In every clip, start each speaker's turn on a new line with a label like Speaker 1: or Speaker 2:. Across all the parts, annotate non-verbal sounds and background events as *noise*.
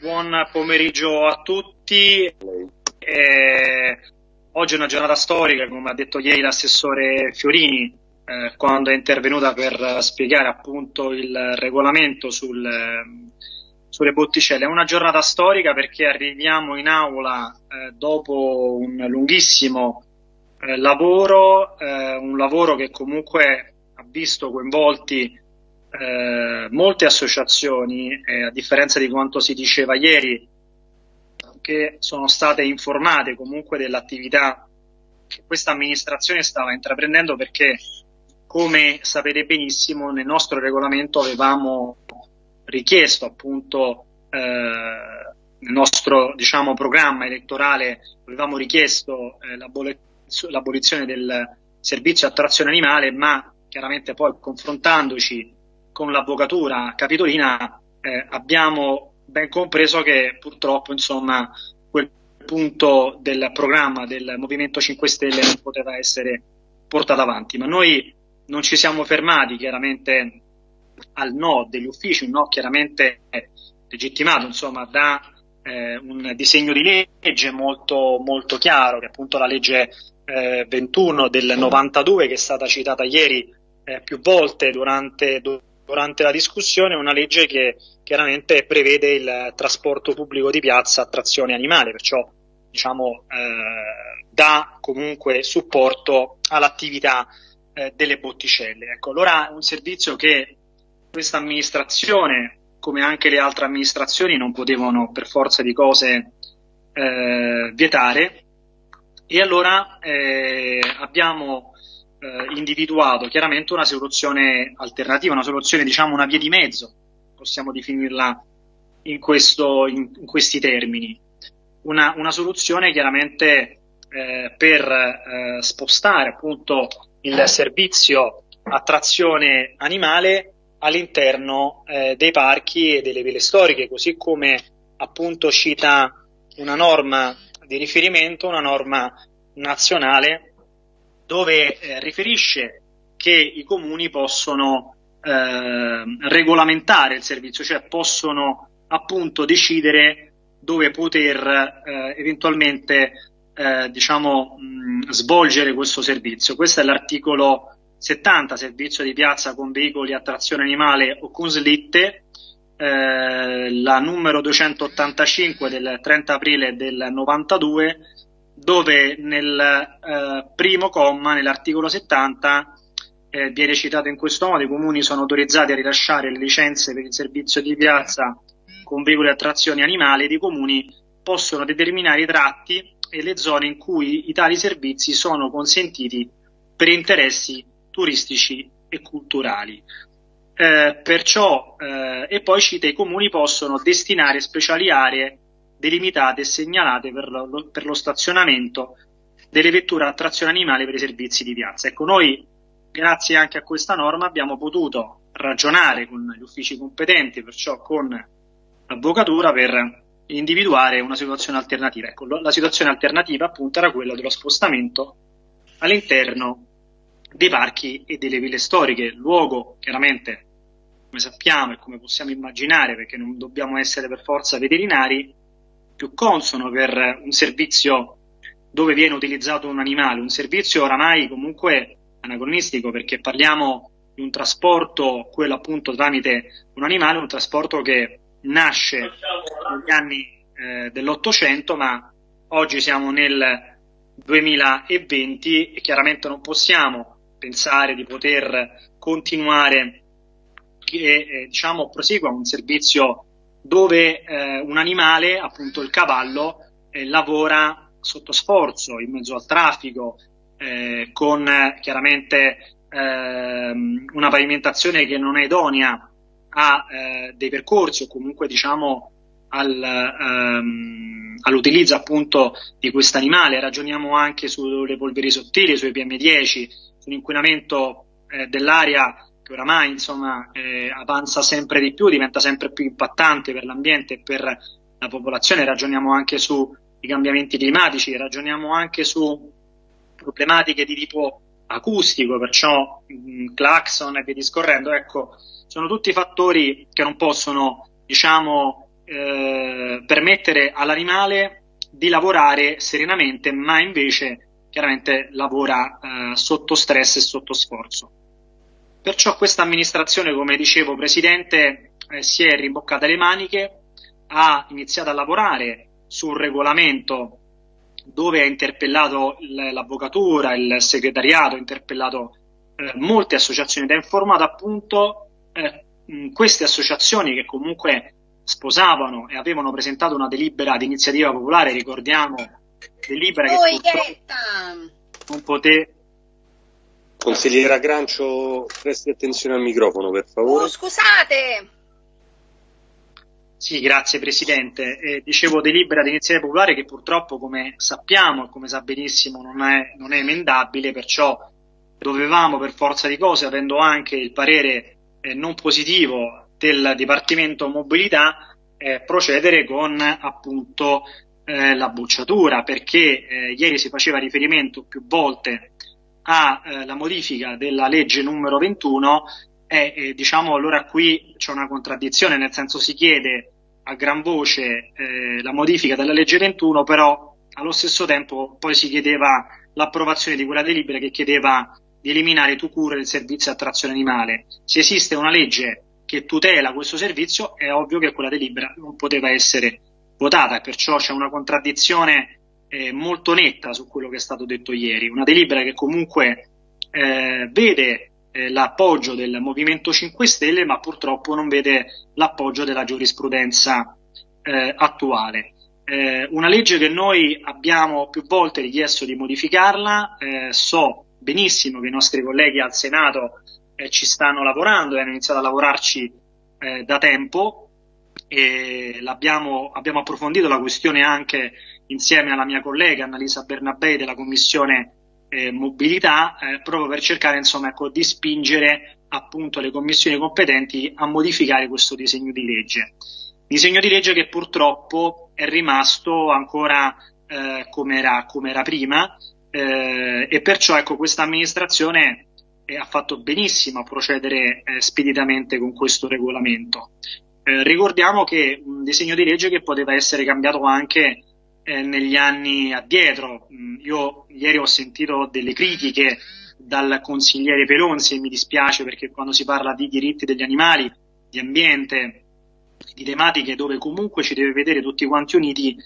Speaker 1: buon pomeriggio a tutti. Eh, oggi è una giornata storica, come ha detto ieri l'assessore Fiorini, eh, quando è intervenuta per spiegare appunto il regolamento sul, sulle botticelle. È una giornata storica perché arriviamo in aula eh, dopo un lunghissimo eh, lavoro, eh, un lavoro che comunque ha visto coinvolti eh, molte associazioni, eh, a differenza di quanto si diceva ieri, che sono state informate comunque dell'attività che questa amministrazione stava intraprendendo perché, come sapete benissimo, nel nostro regolamento avevamo richiesto appunto eh, nel nostro diciamo, programma elettorale avevamo richiesto eh, l'abolizione del servizio a trazione animale, ma chiaramente poi confrontandoci con l'avvocatura capitolina eh, abbiamo ben compreso che purtroppo insomma quel punto del programma del Movimento 5 Stelle non poteva essere portato avanti, ma noi non ci siamo fermati chiaramente al no degli uffici, un no chiaramente legittimato insomma da eh, un disegno di legge molto, molto chiaro, che è appunto la legge eh, 21 del 92 che è stata citata ieri eh, più volte durante, durante la discussione una legge che chiaramente prevede il trasporto pubblico di piazza a trazione animale, perciò diciamo, eh, dà comunque supporto all'attività eh, delle botticelle. Ecco, allora è un servizio che questa amministrazione, come anche le altre amministrazioni, non potevano per forza di cose eh, vietare e allora eh, abbiamo eh, individuato chiaramente una soluzione alternativa, una soluzione, diciamo, una via di mezzo, possiamo definirla in, questo, in, in questi termini. Una, una soluzione chiaramente eh, per eh, spostare appunto il servizio a trazione animale all'interno eh, dei parchi e delle ville storiche, così come appunto cita una norma di riferimento, una norma nazionale dove eh, riferisce che i comuni possono eh, regolamentare il servizio, cioè possono appunto decidere dove poter eh, eventualmente eh, diciamo, mh, svolgere questo servizio. Questo è l'articolo 70, servizio di piazza con veicoli a trazione animale o con slitte, eh, la numero 285 del 30 aprile del 92 dove nel eh, primo comma, nell'articolo 70, eh, viene citato in questo modo, i comuni sono autorizzati a rilasciare le licenze per il servizio di piazza con veicoli a trazione animale ed i comuni possono determinare i tratti e le zone in cui i tali servizi sono consentiti per interessi turistici e culturali. Eh, perciò, eh, e poi cita i comuni possono destinare speciali aree delimitate e segnalate per lo, per lo stazionamento delle vetture a trazione animale per i servizi di piazza. Ecco, noi, grazie anche a questa norma, abbiamo potuto ragionare con gli uffici competenti, perciò con l'avvocatura, per individuare una situazione alternativa. Ecco, la situazione alternativa appunto era quella dello spostamento all'interno dei parchi e delle ville storiche, luogo chiaramente, come sappiamo e come possiamo immaginare, perché non dobbiamo essere per forza veterinari, più consono per un servizio dove viene utilizzato un animale, un servizio oramai comunque anacronistico perché parliamo di un trasporto, quello appunto tramite un animale, un trasporto che nasce negli anni eh, dell'Ottocento, ma oggi siamo nel 2020 e chiaramente non possiamo pensare di poter continuare che eh, diciamo prosegua un servizio dove eh, un animale, appunto il cavallo, eh, lavora sotto sforzo, in mezzo al traffico, eh, con chiaramente ehm, una pavimentazione che non è idonea a eh, dei percorsi o comunque diciamo al, ehm, all'utilizzo appunto di questo animale. Ragioniamo anche sulle polveri sottili, sui PM10, sull'inquinamento eh, dell'aria che oramai insomma, eh, avanza sempre di più, diventa sempre più impattante per l'ambiente e per la popolazione, ragioniamo anche sui cambiamenti climatici, ragioniamo anche su problematiche di tipo acustico, perciò mh, clacson e via discorrendo, ecco, sono tutti fattori che non possono, diciamo, eh, permettere all'animale di lavorare serenamente, ma invece chiaramente lavora eh, sotto stress e sotto sforzo. Perciò questa amministrazione, come dicevo, Presidente, eh, si è rimboccata le maniche, ha iniziato a lavorare su un regolamento dove ha interpellato l'avvocatura, il segretariato, ha interpellato eh, molte associazioni ed ha informato appunto eh, queste associazioni che comunque sposavano e avevano presentato una delibera di iniziativa popolare, ricordiamo, delibera che non poté...
Speaker 2: Consigliera Grancio, presti attenzione al microfono, per favore.
Speaker 3: Oh, scusate!
Speaker 1: Sì, grazie Presidente. Eh, dicevo delibera di iniziativa popolare che purtroppo, come sappiamo e come sa benissimo, non è, non è emendabile, perciò dovevamo per forza di cose, avendo anche il parere eh, non positivo del Dipartimento Mobilità, eh, procedere con appunto eh, la bocciatura, perché eh, ieri si faceva riferimento più volte alla modifica della legge numero 21 e diciamo allora qui c'è una contraddizione, nel senso si chiede a gran voce eh, la modifica della legge 21, però allo stesso tempo poi si chiedeva l'approvazione di quella delibera che chiedeva di eliminare tu cure il servizio a trazione animale. Se esiste una legge che tutela questo servizio, è ovvio che quella delibera non poteva essere votata perciò c'è una contraddizione eh, molto netta su quello che è stato detto ieri. Una delibera che comunque eh, vede eh, l'appoggio del Movimento 5 Stelle, ma purtroppo non vede l'appoggio della giurisprudenza eh, attuale. Eh, una legge che noi abbiamo più volte richiesto di modificarla, eh, so benissimo che i nostri colleghi al Senato ci stanno lavorando e hanno iniziato a lavorarci da tempo e abbiamo approfondito la questione anche insieme alla mia collega Annalisa Bernabei della Commissione eh, Mobilità eh, proprio per cercare insomma, ecco, di spingere appunto le commissioni competenti a modificare questo disegno di legge. Disegno di legge che purtroppo è rimasto ancora eh, come era, com era prima, eh, e perciò ecco, questa amministrazione eh, ha fatto benissimo a procedere eh, speditamente con questo regolamento. Ricordiamo che un disegno di legge che poteva essere cambiato anche eh, negli anni addietro. Mm, io ieri ho sentito delle critiche dal consigliere Pelonzi e mi dispiace perché quando si parla di diritti degli animali, di ambiente, di tematiche dove comunque ci deve vedere tutti quanti uniti,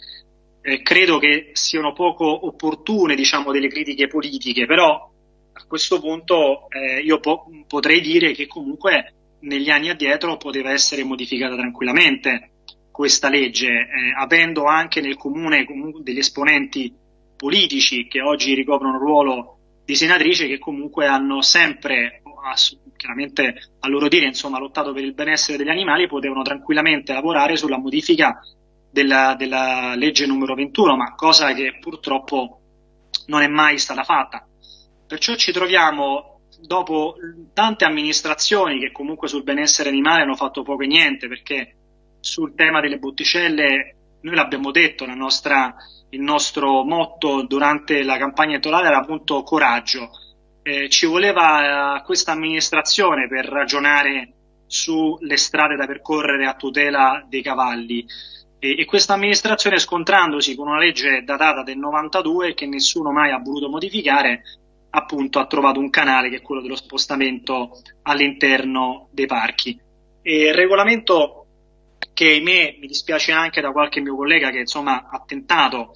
Speaker 1: eh, credo che siano poco opportune diciamo, delle critiche politiche, però a questo punto eh, io po- potrei dire che comunque negli anni addietro poteva essere modificata tranquillamente questa legge, eh, avendo anche nel comune degli esponenti politici che oggi ricoprono il ruolo di senatrice che comunque hanno sempre, chiaramente a loro dire, insomma, lottato per il benessere degli animali, potevano tranquillamente lavorare sulla modifica della, della legge numero 21, ma cosa che purtroppo non è mai stata fatta. Perciò ci troviamo dopo tante amministrazioni che comunque sul benessere animale hanno fatto poco e niente, perché sul tema delle botticelle noi l'abbiamo detto, nostra, il nostro motto durante la campagna elettorale era appunto coraggio. Eh, ci voleva eh, questa amministrazione per ragionare sulle strade da percorrere a tutela dei cavalli e, e questa amministrazione scontrandosi con una legge datata del 92 che nessuno mai ha voluto modificare, appunto ha trovato un canale che è quello dello spostamento all'interno dei parchi. E il regolamento che ahimè mi dispiace anche da qualche mio collega che insomma ha tentato,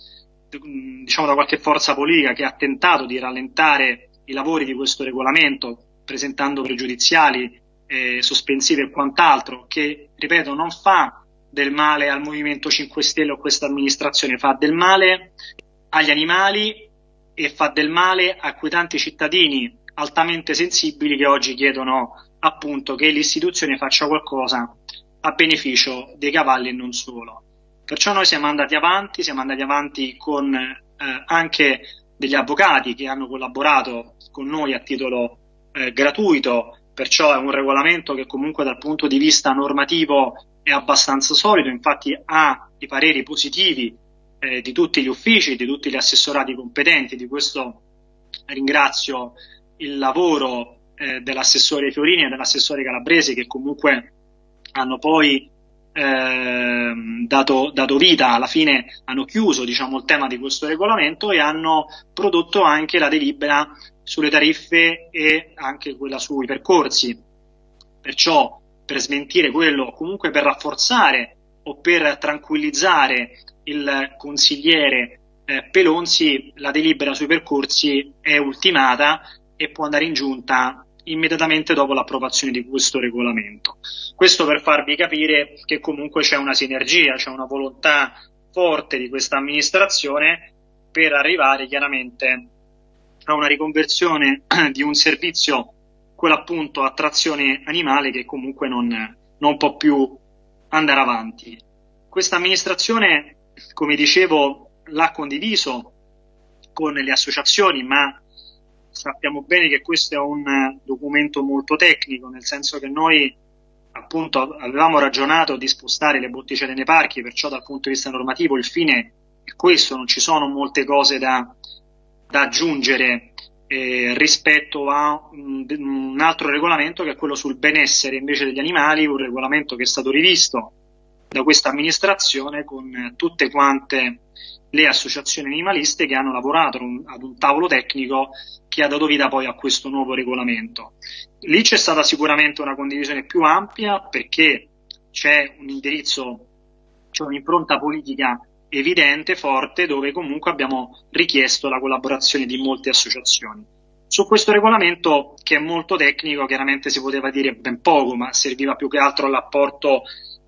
Speaker 1: diciamo da qualche forza politica che ha tentato di rallentare i lavori di questo regolamento presentando pregiudiziali, eh, sospensive e quant'altro, che ripeto non fa del male al Movimento 5 Stelle o a questa amministrazione, fa del male agli animali e fa del male a quei tanti cittadini altamente sensibili che oggi chiedono appunto che l'istituzione faccia qualcosa a beneficio dei cavalli e non solo. Perciò noi siamo andati avanti, siamo andati avanti con eh, anche degli avvocati che hanno collaborato con noi a titolo eh, gratuito, perciò è un regolamento che comunque dal punto di vista normativo è abbastanza solido, infatti ha i pareri positivi eh, di tutti gli uffici, di tutti gli assessorati competenti, di questo ringrazio il lavoro eh, dell'assessore Fiorini e dell'assessore Calabresi che comunque hanno poi eh, dato, dato, vita, alla fine hanno chiuso diciamo, il tema di questo regolamento e hanno prodotto anche la delibera sulle tariffe e anche quella sui percorsi. Perciò per smentire quello, comunque per rafforzare o per tranquillizzare il consigliere eh, Pelonzi, la delibera sui percorsi è ultimata e può andare in giunta immediatamente dopo l'approvazione di questo regolamento. Questo per farvi capire che comunque c'è una sinergia, c'è una volontà forte di questa amministrazione per arrivare chiaramente a una riconversione *clears throat* di un servizio, quello appunto a trazione animale, che comunque non, non può più andare avanti. Questa amministrazione, come dicevo, l'ha condiviso con le associazioni, ma sappiamo bene che questo è un documento molto tecnico, nel senso che noi appunto avevamo ragionato di spostare le botticelle nei parchi, perciò dal punto di vista normativo il fine è questo, non ci sono molte cose da, da aggiungere eh, rispetto a un, un, altro regolamento che è quello sul benessere invece degli animali, un regolamento che è stato rivisto da questa amministrazione con tutte quante le associazioni animaliste che hanno lavorato ad un tavolo tecnico che ha dato vita poi a questo nuovo regolamento. Lì c'è stata sicuramente una condivisione più ampia perché c'è un indirizzo, c'è un'impronta politica evidente, forte, dove comunque abbiamo richiesto la collaborazione di molte associazioni. Su questo regolamento, che è molto tecnico, chiaramente si poteva dire ben poco, ma serviva più che altro all'apporto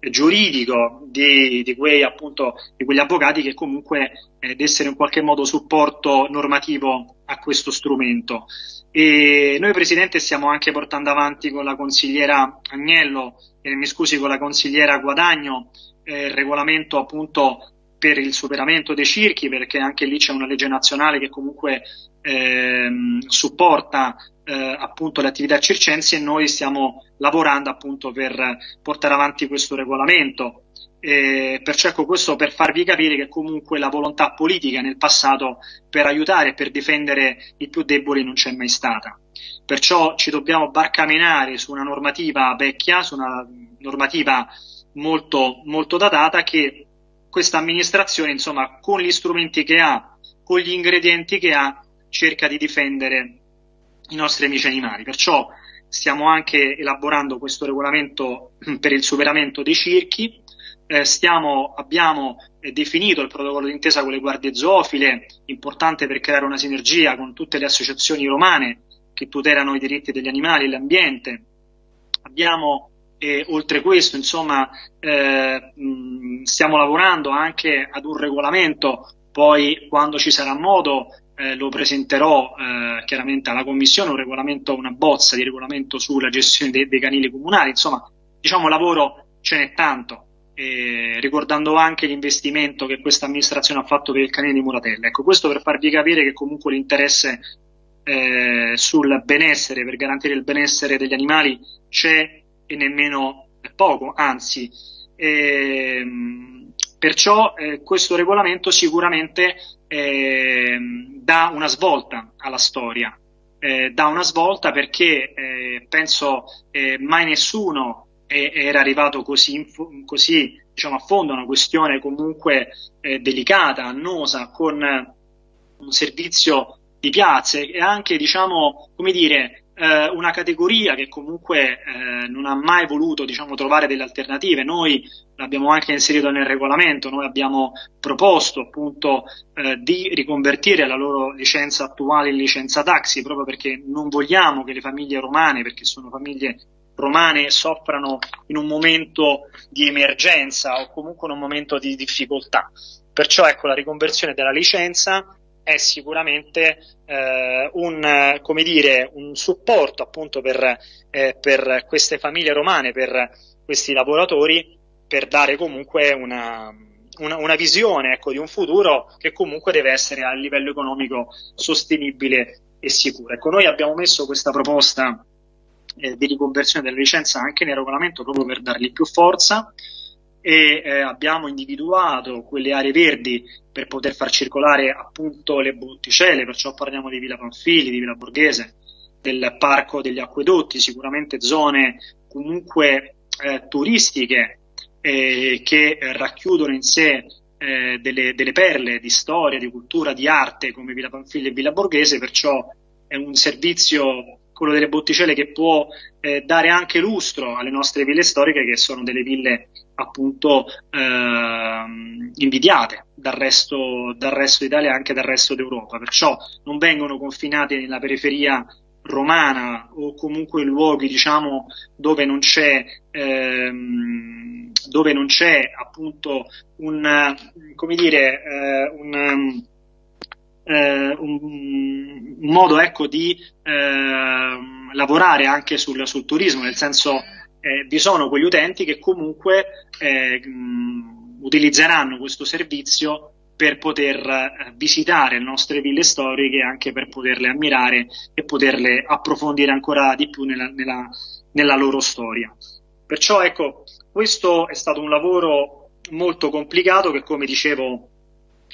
Speaker 1: giuridico di, di, quei, appunto, di quegli avvocati che comunque eh, dessero in qualche modo supporto normativo a questo strumento. E noi Presidente stiamo anche portando avanti con la consigliera Agnello, e mi scusi con la consigliera Guadagno, eh, il regolamento appunto per il superamento dei circhi, perché anche lì c'è una legge nazionale che comunque ehm, supporta eh, appunto le attività circensi e noi stiamo lavorando appunto per portare avanti questo regolamento. E perciò ecco questo per farvi capire che comunque la volontà politica nel passato per aiutare e per difendere i più deboli non c'è mai stata. Perciò ci dobbiamo barcamenare su una normativa vecchia, su una normativa molto, molto datata che questa amministrazione, insomma, con gli strumenti che ha, con gli ingredienti che ha, cerca di difendere i nostri amici animali. Perciò stiamo anche elaborando questo regolamento *clears throat* per il superamento dei circhi. Eh, stiamo, abbiamo eh, definito il protocollo d'intesa con le guardie zoofile, importante per creare una sinergia con tutte le associazioni romane che tutelano i diritti degli animali e l'ambiente. Abbiamo e oltre questo, insomma, eh, mh, stiamo lavorando anche ad un regolamento, poi quando ci sarà modo eh, lo presenterò eh, chiaramente alla Commissione, un regolamento, una bozza di regolamento sulla gestione dei, dei canili comunali, insomma, diciamo lavoro ce n'è tanto, ricordando anche l'investimento che questa amministrazione ha fatto per il canile di Muratella. Ecco, questo per farvi capire che comunque l'interesse eh, sul benessere, per garantire il benessere degli animali c'è e nemmeno poco, anzi. Ehm, perciò eh, questo regolamento sicuramente eh, dà una svolta alla storia, eh, dà una svolta perché eh, penso eh, mai nessuno era arrivato così, così diciamo, a fondo, una questione comunque eh, delicata, annosa, con un servizio di piazze e anche, diciamo, come dire, eh, una categoria che comunque eh, non ha mai voluto diciamo, trovare delle alternative. Noi l'abbiamo anche inserito nel regolamento, noi abbiamo proposto appunto eh, di riconvertire la loro licenza attuale in licenza taxi proprio perché non vogliamo che le famiglie romane, perché sono famiglie romane, soffrano in un momento di emergenza o comunque in un momento di difficoltà. Perciò ecco la riconversione della licenza è sicuramente eh, un, come dire, un supporto appunto per, eh, per queste famiglie romane, per questi lavoratori, per dare comunque una, una, una visione ecco, di un futuro che comunque deve essere a livello economico sostenibile e sicuro. Ecco, noi abbiamo messo questa proposta eh, di riconversione della licenza anche nel regolamento proprio per dargli più forza e eh, abbiamo individuato quelle aree verdi per poter far circolare appunto le botticelle, perciò parliamo di Villa Panfili, di Villa Borghese, del Parco degli Acquedotti, sicuramente zone comunque eh, turistiche eh, che racchiudono in sé eh, delle, delle, perle di storia, di cultura, di arte come Villa Panfiglia e Villa Borghese, perciò è un servizio, quello delle botticelle, che può eh, dare anche lustro alle nostre ville storiche, che sono delle ville appunto eh, invidiate dal resto, dal resto d'Italia e anche dal resto d'Europa. Perciò non vengono confinate nella periferia romana o comunque in luoghi diciamo dove non c'è ehm, dove non c'è appunto un come dire eh, un, eh, un, un, modo ecco di eh, lavorare anche sul, sul, turismo nel senso eh, vi sono quegli utenti che comunque eh, utilizzeranno questo servizio per poter eh, visitare le nostre ville storiche anche per poterle ammirare e poterle approfondire ancora di più nella, nella, nella loro storia. Perciò ecco, questo è stato un lavoro molto complicato che come dicevo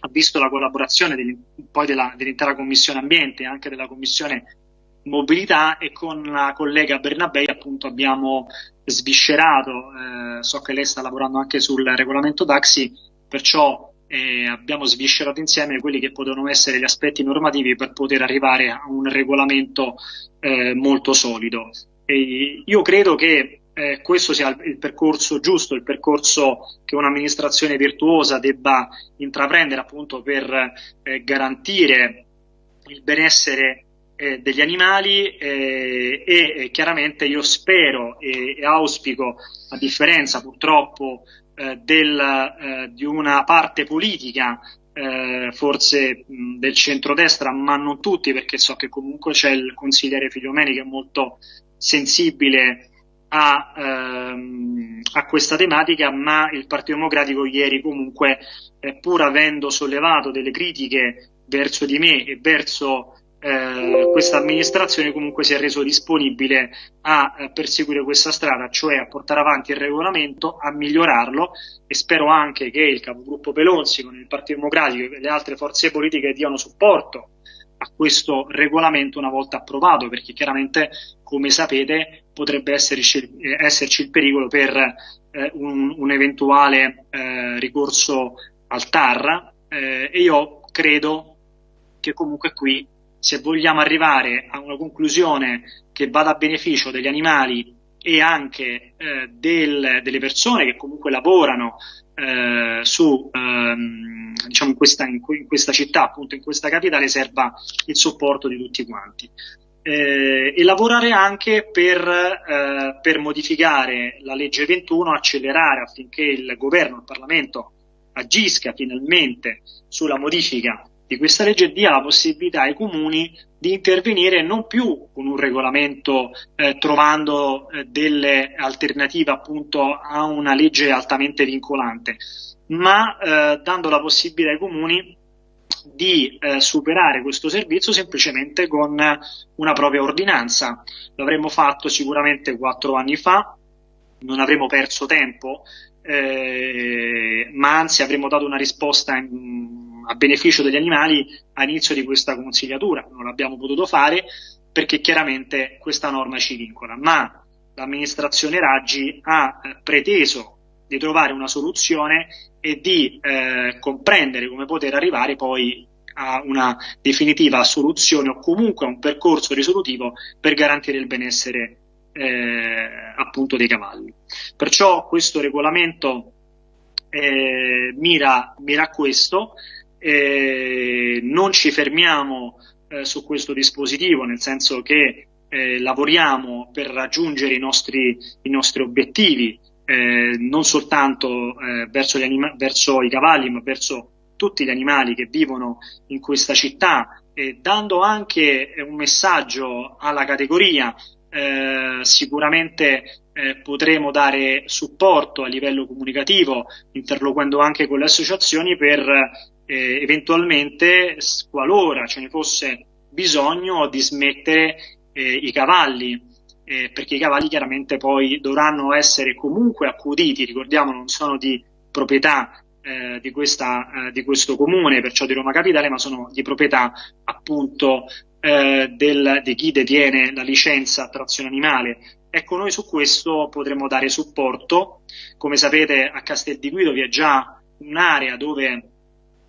Speaker 1: ha visto la collaborazione degli, poi della, dell'intera commissione ambiente e anche della commissione mobilità e con la collega Bernabei appunto abbiamo sviscerato, eh, so che lei sta lavorando anche sul regolamento taxi, perciò e abbiamo sviscerato insieme quelli che potevano essere gli aspetti normativi per poter arrivare a un regolamento eh, molto solido. E io credo che eh, questo sia il, percorso giusto, il percorso che un'amministrazione virtuosa debba intraprendere appunto per eh, garantire il benessere eh, degli animali eh, e chiaramente io spero e, e auspico, a differenza purtroppo eh, del, eh, di una parte politica, eh, forse mh, del centrodestra, ma non tutti, perché so che comunque c'è il consigliere Figliomeni che è molto sensibile a, ehm, a, questa tematica, ma il Partito Democratico ieri comunque, eh, pur avendo sollevato delle critiche verso di me e verso eh, questa amministrazione comunque si è reso disponibile a eh, perseguire questa strada, cioè a portare avanti il regolamento, a migliorarlo. E spero anche che il capogruppo Pelonzi con il Partito Democratico e le altre forze politiche diano supporto a questo regolamento una volta approvato, perché chiaramente, come sapete, potrebbe esserci, esserci il pericolo per eh, un, un, eventuale eh, ricorso al TAR eh, e io credo che comunque qui se vogliamo arrivare a una conclusione che vada a beneficio degli animali e anche eh, del, delle persone che comunque lavorano eh, su, ehm, diciamo in questa, in, in questa, città, appunto in questa capitale, serva il supporto di tutti quanti. Eh, e lavorare anche per, eh, per modificare la legge 21, accelerare affinché il governo, il Parlamento agisca finalmente sulla modifica di questa legge dia la possibilità ai comuni di intervenire non più con un regolamento eh, trovando eh, delle alternative appunto a una legge altamente vincolante, ma eh, dando la possibilità ai comuni di eh, superare questo servizio semplicemente con una propria ordinanza. L'avremmo fatto sicuramente quattro anni fa, non avremmo perso tempo, eh, ma anzi avremmo dato una risposta in, a beneficio degli animali all'inizio di questa consigliatura. Non l'abbiamo potuto fare perché chiaramente questa norma ci vincola, ma l'amministrazione Raggi ha preteso di trovare una soluzione e di eh, comprendere come poter arrivare poi a una definitiva soluzione o comunque a un percorso risolutivo per garantire il benessere eh, appunto dei cavalli. Perciò questo regolamento eh, mira, mira a questo, eh, non ci fermiamo eh, su questo dispositivo, nel senso che eh, lavoriamo per raggiungere i nostri, i nostri obiettivi, eh, non soltanto eh, verso, anima- verso, i cavalli, ma verso tutti gli animali che vivono in questa città, dando anche un messaggio alla categoria. Eh, sicuramente eh, potremo dare supporto a livello comunicativo, interloquendo anche con le associazioni per eh, eventualmente, qualora ce ne fosse bisogno, di smettere i cavalli, eh, perché i cavalli chiaramente poi dovranno essere comunque accuditi, ricordiamo non sono di proprietà eh, di, questa, eh, di, questo comune, perciò di Roma Capitale, ma sono di proprietà appunto eh, del, di chi detiene la licenza trazione animale, Ecco, noi su questo potremo dare supporto. Come sapete, a Castel di Guido vi è già un'area dove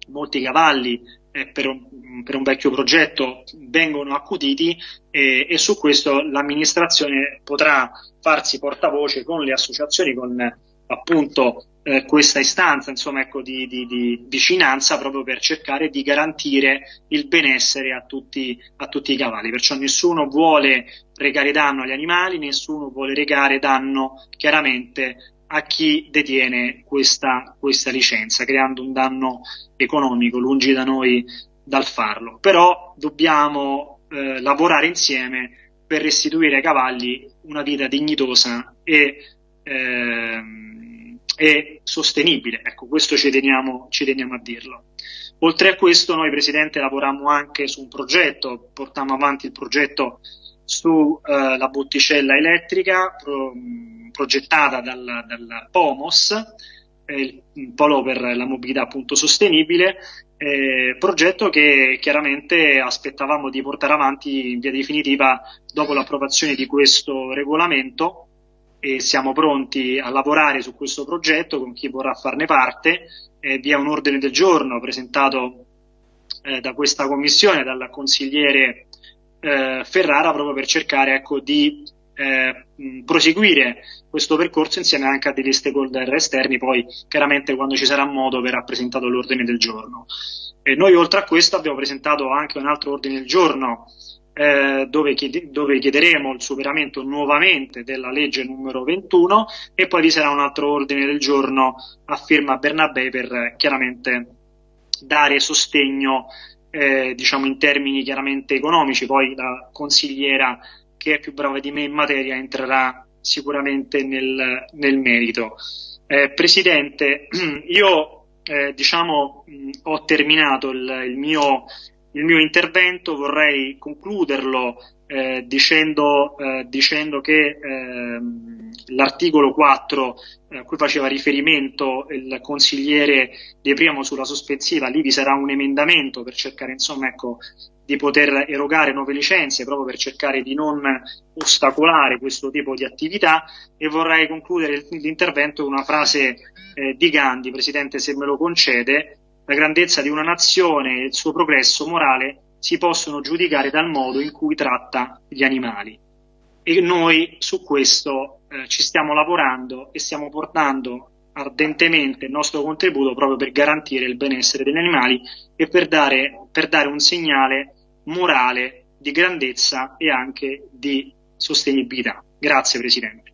Speaker 1: molti cavalli per, un, per, un, vecchio progetto vengono accuditi e, e su questo l'amministrazione potrà farsi portavoce con le associazioni, con appunto eh, questa istanza insomma, ecco, di, di, di, vicinanza proprio per cercare di garantire il benessere a tutti, a tutti, i cavalli. Perciò nessuno vuole recare danno agli animali, nessuno vuole recare danno chiaramente a chi detiene questa, questa licenza, creando un danno economico, lungi da noi dal farlo. Però dobbiamo eh, lavorare insieme per restituire ai cavalli una vita dignitosa e ehm, e sostenibile. Ecco, questo ci teniamo, ci teniamo, a dirlo. Oltre a questo, noi, Presidente, lavoriamo anche su un progetto, portiamo avanti il progetto sulla eh, botticella elettrica pro, progettata dal, dal POMOS, eh, il Polo per la mobilità appunto sostenibile, eh, progetto che chiaramente aspettavamo di portare avanti in via definitiva dopo l'approvazione di questo regolamento e siamo pronti a lavorare su questo progetto con chi vorrà farne parte. Eh, vi è un ordine del giorno presentato eh, da questa commissione, dal consigliere eh, Ferrara, proprio per cercare ecco, di eh, proseguire questo percorso insieme anche a degli stakeholder esterni, poi chiaramente quando ci sarà modo verrà presentato l'ordine del giorno. noi oltre a questo abbiamo presentato anche un altro ordine del giorno eh, dove, chied- dove, chiederemo il superamento nuovamente della legge numero 21 e poi vi sarà un altro ordine del giorno a firma Bernabé per chiaramente dare sostegno eh, diciamo in termini chiaramente economici, poi la consigliera che è più brava di me in materia entrerà sicuramente nel, nel merito. Eh, Presidente, *clears throat* io eh, diciamo mh, ho terminato il, il mio il mio intervento vorrei concluderlo eh, dicendo, eh, dicendo, che eh, l'articolo 4 a cui faceva riferimento il consigliere De Primo sulla sospensiva, lì vi sarà un emendamento per cercare insomma, ecco, di poter erogare nuove licenze proprio per cercare di non ostacolare questo tipo di attività. E vorrei concludere l'intervento con una frase eh, di Gandhi, Presidente se me lo concede, la grandezza di una nazione e il suo progresso morale si possono giudicare dal modo in cui tratta gli animali. E noi su questo eh, ci stiamo lavorando e stiamo portando ardentemente il nostro contributo proprio per garantire il benessere degli animali e per dare, per dare un segnale morale di grandezza e anche di sostenibilità. Grazie Presidente.